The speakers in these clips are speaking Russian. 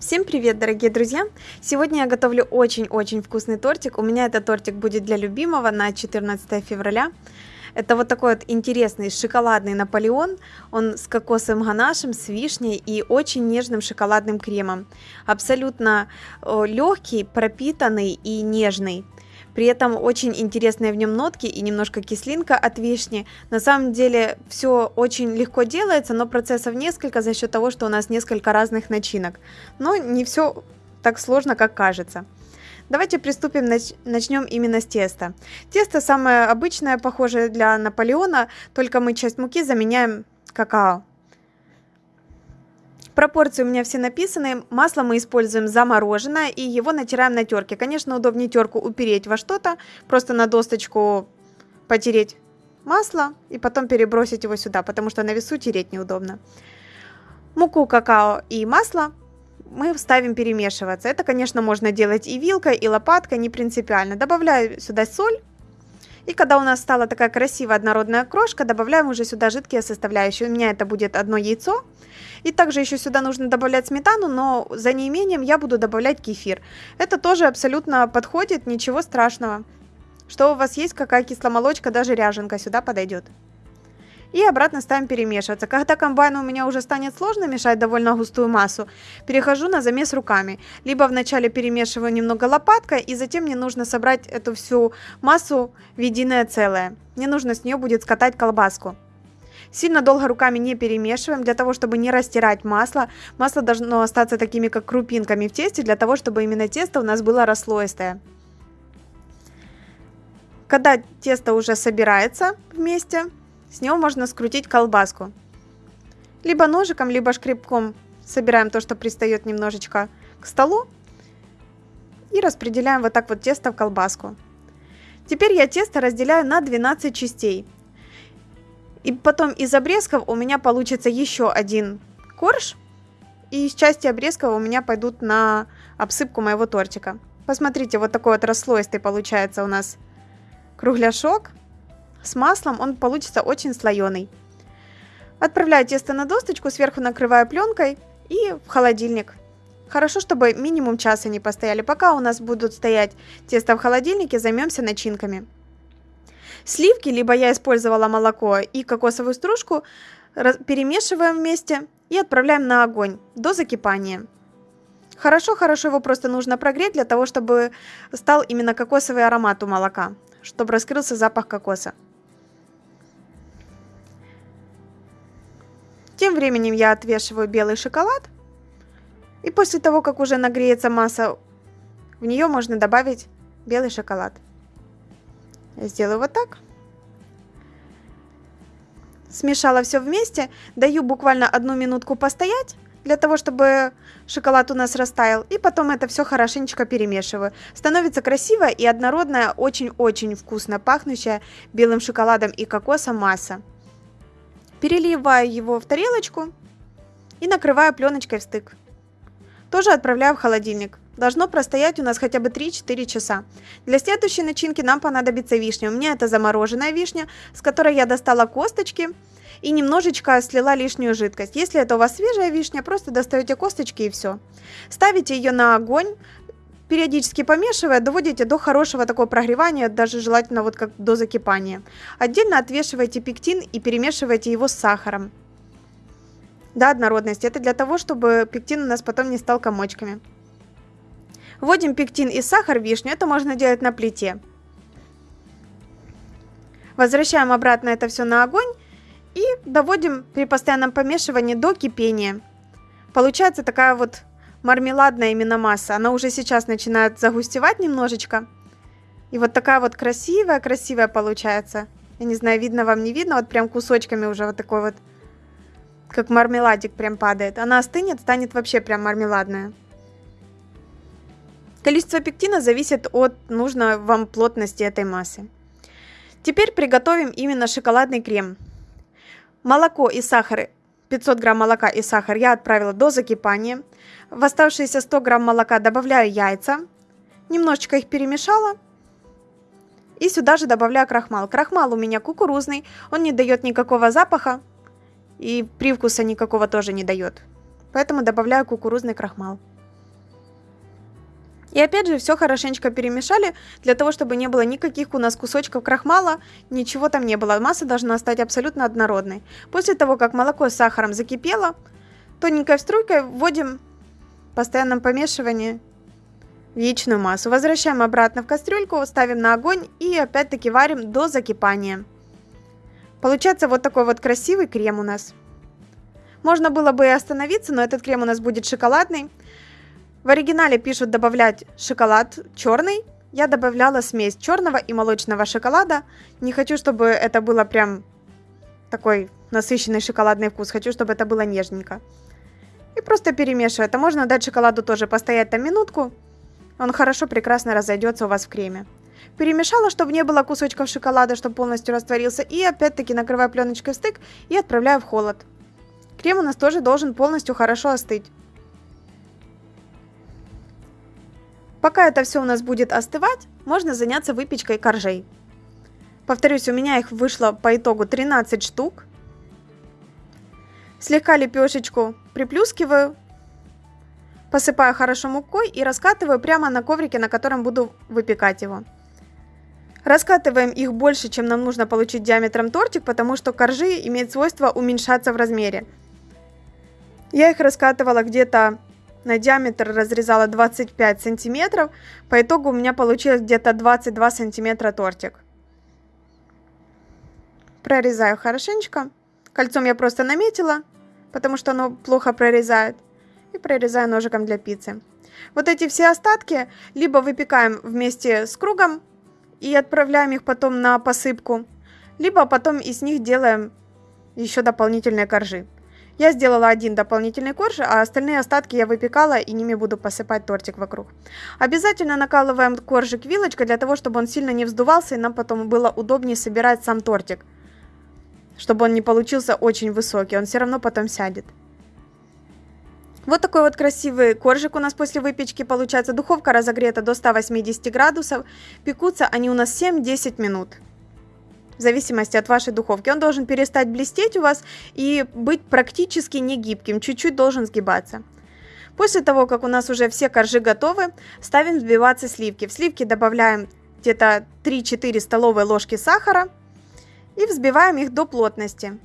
Всем привет, дорогие друзья! Сегодня я готовлю очень-очень вкусный тортик. У меня этот тортик будет для любимого на 14 февраля. Это вот такой вот интересный шоколадный Наполеон. Он с кокосовым ганашем, с вишней и очень нежным шоколадным кремом. Абсолютно легкий, пропитанный и нежный. При этом очень интересные в нем нотки и немножко кислинка от вишни. На самом деле все очень легко делается, но процессов несколько за счет того, что у нас несколько разных начинок. Но не все так сложно, как кажется. Давайте приступим, нач начнем именно с теста. Тесто самое обычное, похожее для Наполеона, только мы часть муки заменяем какао. Пропорции у меня все написаны. Масло мы используем замороженное и его натираем на терке. Конечно, удобнее терку упереть во что-то, просто на досточку потереть масло и потом перебросить его сюда, потому что на весу тереть неудобно. Муку, какао и масло мы ставим перемешиваться. Это, конечно, можно делать и вилкой, и лопаткой, не принципиально. Добавляю сюда соль. И когда у нас стала такая красивая однородная крошка, добавляем уже сюда жидкие составляющие. У меня это будет одно яйцо. И также еще сюда нужно добавлять сметану, но за неимением я буду добавлять кефир. Это тоже абсолютно подходит, ничего страшного. Что у вас есть, какая кисломолочка, даже ряженка сюда подойдет. И обратно ставим перемешиваться. Когда комбайн у меня уже станет сложно мешать довольно густую массу, перехожу на замес руками. Либо вначале перемешиваю немного лопаткой, и затем мне нужно собрать эту всю массу в единое целое. Мне нужно с нее будет скатать колбаску. Сильно долго руками не перемешиваем, для того, чтобы не растирать масло. Масло должно остаться такими, как крупинками в тесте, для того, чтобы именно тесто у нас было расслоистое. Когда тесто уже собирается вместе, с него можно скрутить колбаску. Либо ножиком, либо шкребком собираем то, что пристает немножечко к столу. И распределяем вот так вот тесто в колбаску. Теперь я тесто разделяю на 12 частей. И потом из обрезков у меня получится еще один корж. И из части обрезков у меня пойдут на обсыпку моего тортика. Посмотрите, вот такой вот расслоистый получается у нас кругляшок. С маслом он получится очень слоеный. Отправляю тесто на досточку, сверху накрываю пленкой и в холодильник. Хорошо, чтобы минимум часа не постояли. Пока у нас будут стоять тесто в холодильнике, займемся начинками. Сливки, либо я использовала молоко и кокосовую стружку, перемешиваем вместе и отправляем на огонь до закипания. Хорошо-хорошо его просто нужно прогреть для того, чтобы стал именно кокосовый аромат у молока, чтобы раскрылся запах кокоса. Тем временем я отвешиваю белый шоколад. И после того, как уже нагреется масса, в нее можно добавить белый шоколад. Я сделаю вот так. Смешала все вместе. Даю буквально одну минутку постоять, для того, чтобы шоколад у нас растаял. И потом это все хорошенечко перемешиваю. Становится красивая и однородная, очень-очень вкусно пахнущая белым шоколадом и кокосом масса. Переливаю его в тарелочку и накрываю пленочкой в стык. Тоже отправляю в холодильник. Должно простоять у нас хотя бы 3-4 часа. Для следующей начинки нам понадобится вишня. У меня это замороженная вишня, с которой я достала косточки и немножечко слила лишнюю жидкость. Если это у вас свежая вишня, просто достаете косточки и все. Ставите ее на огонь, периодически помешивая, доводите до хорошего такого прогревания, даже желательно вот как до закипания. Отдельно отвешивайте пектин и перемешивайте его с сахаром. До однородности. Это для того, чтобы пектин у нас потом не стал комочками. Вводим пектин и сахар в вишню. Это можно делать на плите. Возвращаем обратно это все на огонь и доводим при постоянном помешивании до кипения. Получается такая вот мармеладная именно масса. Она уже сейчас начинает загустевать немножечко. И вот такая вот красивая-красивая получается. Я не знаю, видно вам, не видно. Вот прям кусочками уже вот такой вот, как мармеладик прям падает. Она остынет, станет вообще прям мармеладная. Количество пектина зависит от нужной вам плотности этой массы. Теперь приготовим именно шоколадный крем. Молоко и сахар, 500 грамм молока и сахар я отправила до закипания. В оставшиеся 100 грамм молока добавляю яйца. Немножечко их перемешала. И сюда же добавляю крахмал. Крахмал у меня кукурузный, он не дает никакого запаха. И привкуса никакого тоже не дает. Поэтому добавляю кукурузный крахмал. И опять же, все хорошенечко перемешали, для того, чтобы не было никаких у нас кусочков крахмала, ничего там не было. Масса должна стать абсолютно однородной. После того, как молоко с сахаром закипело, тоненькой струйкой вводим в постоянном помешивании в яичную массу. Возвращаем обратно в кастрюльку, ставим на огонь и опять-таки варим до закипания. Получается вот такой вот красивый крем у нас. Можно было бы и остановиться, но этот крем у нас будет шоколадный. В оригинале пишут добавлять шоколад черный. Я добавляла смесь черного и молочного шоколада. Не хочу, чтобы это было прям такой насыщенный шоколадный вкус. Хочу, чтобы это было нежненько. И просто перемешиваю. Это можно дать шоколаду тоже постоять там минутку. Он хорошо, прекрасно разойдется у вас в креме. Перемешала, чтобы не было кусочков шоколада, чтобы полностью растворился. И опять-таки накрываю пленочкой в стык и отправляю в холод. Крем у нас тоже должен полностью хорошо остыть. Пока это все у нас будет остывать, можно заняться выпечкой коржей. Повторюсь, у меня их вышло по итогу 13 штук. Слегка лепешечку приплюскиваю, посыпаю хорошо мукой и раскатываю прямо на коврике, на котором буду выпекать его. Раскатываем их больше, чем нам нужно получить диаметром тортик, потому что коржи имеют свойство уменьшаться в размере. Я их раскатывала где-то на диаметр разрезала 25 сантиметров. По итогу у меня получилось где-то 22 сантиметра тортик. Прорезаю хорошенечко. Кольцом я просто наметила, потому что оно плохо прорезает. И прорезаю ножиком для пиццы. Вот эти все остатки либо выпекаем вместе с кругом и отправляем их потом на посыпку, либо потом из них делаем еще дополнительные коржи. Я сделала один дополнительный корж, а остальные остатки я выпекала и ними буду посыпать тортик вокруг. Обязательно накалываем коржик вилочкой для того, чтобы он сильно не вздувался и нам потом было удобнее собирать сам тортик. Чтобы он не получился очень высокий, он все равно потом сядет. Вот такой вот красивый коржик у нас после выпечки получается. Духовка разогрета до 180 градусов. Пекутся они у нас 7-10 минут в зависимости от вашей духовки. Он должен перестать блестеть у вас и быть практически не гибким, чуть-чуть должен сгибаться. После того, как у нас уже все коржи готовы, ставим взбиваться сливки. В сливки добавляем где-то 3-4 столовые ложки сахара и взбиваем их до плотности.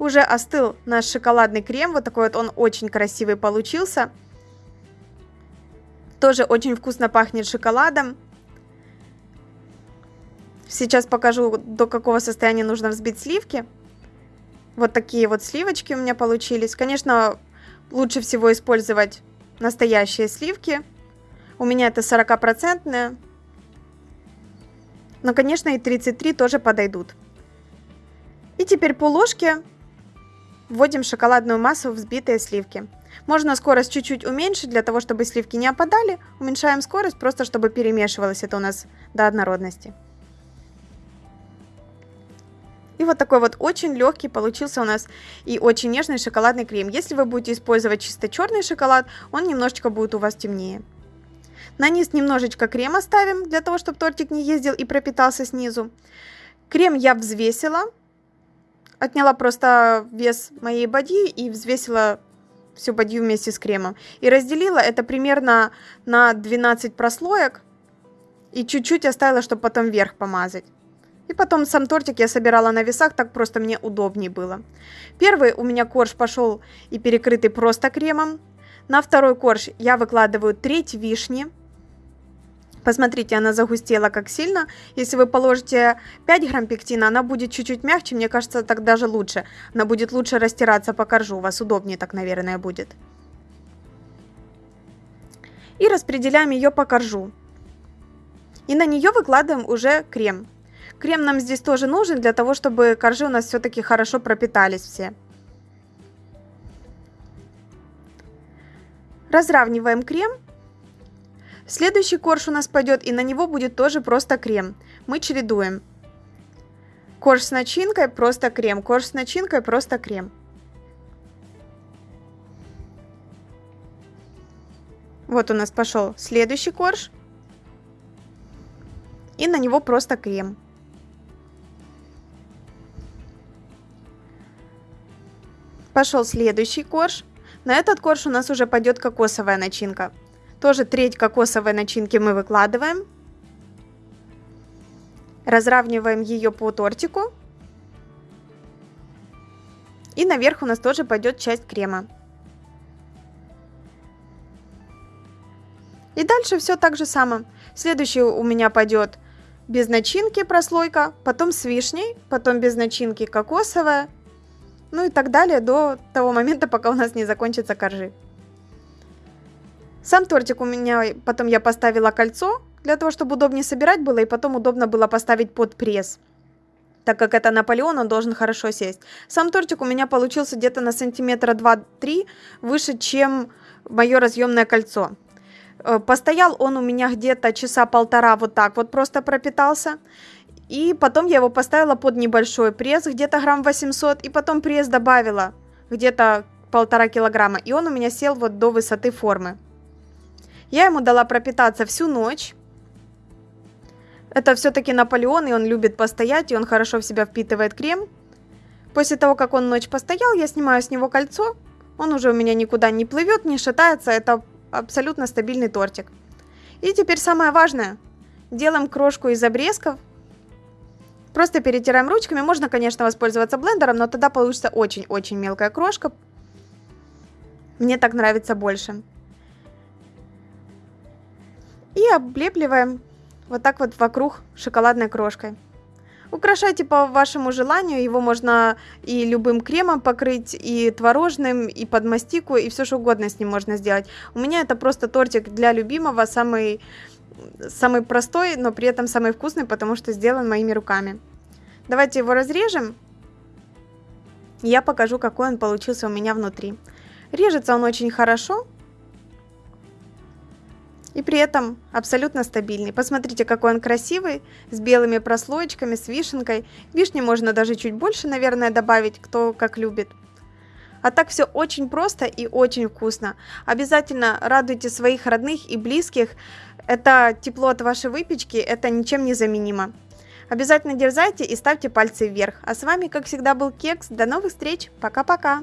Уже остыл наш шоколадный крем, вот такой вот он очень красивый получился. Тоже очень вкусно пахнет шоколадом. Сейчас покажу, до какого состояния нужно взбить сливки. Вот такие вот сливочки у меня получились. Конечно, лучше всего использовать настоящие сливки. У меня это 40%. Но, конечно, и 33 тоже подойдут. И теперь по ложке вводим шоколадную массу в взбитые сливки. Можно скорость чуть-чуть уменьшить, для того, чтобы сливки не опадали. Уменьшаем скорость, просто чтобы перемешивалось это у нас до однородности. И вот такой вот очень легкий получился у нас и очень нежный шоколадный крем. Если вы будете использовать чисто черный шоколад, он немножечко будет у вас темнее. На низ немножечко крема ставим, для того, чтобы тортик не ездил и пропитался снизу. Крем я взвесила, отняла просто вес моей бадьи и взвесила всю бадью вместе с кремом. И разделила это примерно на 12 прослоек и чуть-чуть оставила, чтобы потом вверх помазать. И потом сам тортик я собирала на весах, так просто мне удобнее было. Первый у меня корж пошел и перекрытый просто кремом. На второй корж я выкладываю треть вишни. Посмотрите, она загустела как сильно. Если вы положите 5 грамм пектина, она будет чуть-чуть мягче, мне кажется, так даже лучше. Она будет лучше растираться по коржу, у вас удобнее так, наверное, будет. И распределяем ее по коржу. И на нее выкладываем уже крем. Крем нам здесь тоже нужен для того, чтобы коржи у нас все-таки хорошо пропитались все. Разравниваем крем. Следующий корж у нас пойдет, и на него будет тоже просто крем. Мы чередуем. Корж с начинкой, просто крем. Корж с начинкой, просто крем. Вот у нас пошел следующий корж. И на него просто крем. Пошел следующий корж. На этот корж у нас уже пойдет кокосовая начинка. Тоже треть кокосовой начинки мы выкладываем. Разравниваем ее по тортику. И наверх у нас тоже пойдет часть крема. И дальше все так же само. Следующий у меня пойдет без начинки прослойка, потом с вишней, потом без начинки кокосовая, ну и так далее до того момента, пока у нас не закончится коржи. Сам тортик у меня, потом я поставила кольцо, для того, чтобы удобнее собирать было, и потом удобно было поставить под пресс. Так как это Наполеон, он должен хорошо сесть. Сам тортик у меня получился где-то на сантиметра 2-3 выше, чем мое разъемное кольцо. Э, постоял он у меня где-то часа полтора вот так вот просто пропитался. И потом я его поставила под небольшой пресс, где-то грамм 800, и потом пресс добавила где-то полтора килограмма. И он у меня сел вот до высоты формы. Я ему дала пропитаться всю ночь. Это все-таки Наполеон, и он любит постоять, и он хорошо в себя впитывает крем. После того, как он ночь постоял, я снимаю с него кольцо. Он уже у меня никуда не плывет, не шатается. Это абсолютно стабильный тортик. И теперь самое важное. Делаем крошку из обрезков. Просто перетираем ручками. Можно, конечно, воспользоваться блендером, но тогда получится очень-очень мелкая крошка. Мне так нравится больше и облепливаем вот так вот вокруг шоколадной крошкой. Украшайте по вашему желанию, его можно и любым кремом покрыть, и творожным, и под мастику, и все что угодно с ним можно сделать. У меня это просто тортик для любимого, самый, самый простой, но при этом самый вкусный, потому что сделан моими руками. Давайте его разрежем. Я покажу, какой он получился у меня внутри. Режется он очень хорошо, и при этом абсолютно стабильный. Посмотрите, какой он красивый, с белыми прослоечками, с вишенкой. Вишни можно даже чуть больше, наверное, добавить, кто как любит. А так все очень просто и очень вкусно. Обязательно радуйте своих родных и близких. Это тепло от вашей выпечки, это ничем не заменимо. Обязательно дерзайте и ставьте пальцы вверх. А с вами, как всегда, был Кекс. До новых встреч. Пока-пока.